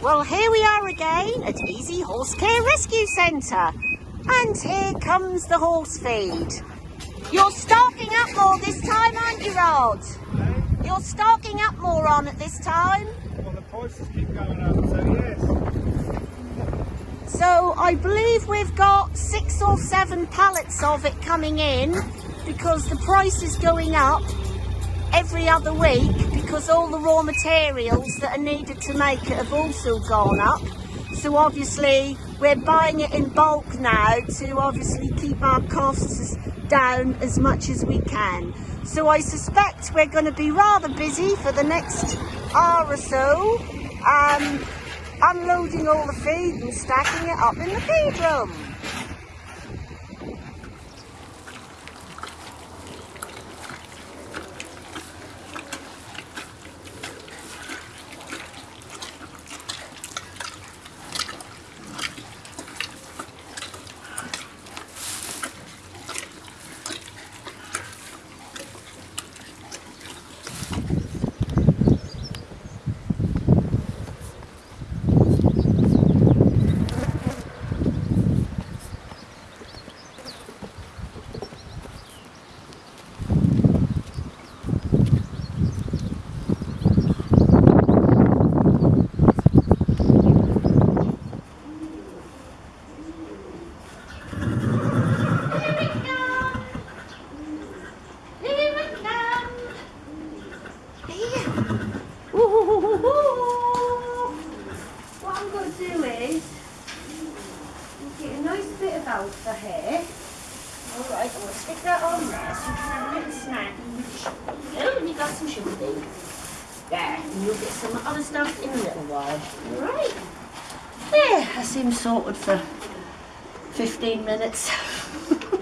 Well, here we are again at Easy Horse Care Rescue Centre. And here comes the horse feed. You're stocking up more this time, aren't you, Rod? You're stocking up more on at this time. Well, the prices keep going up, so yes. So I believe we've got six or seven pallets of it coming in because the price is going up every other week because all the raw materials that are needed to make it have also gone up. So obviously we're buying it in bulk now to obviously keep our costs down as much as we can. So I suspect we're going to be rather busy for the next hour or so, um, unloading all the feed and stacking it up in the feed room. What I'm going to do is get a of alpha here. Alright, I'm going to stick that on there so you can have a little snack. Oh, and you got some sugar beans. There, and you'll get some other stuff in a little while. Alright. There, I seem sorted for 15 minutes.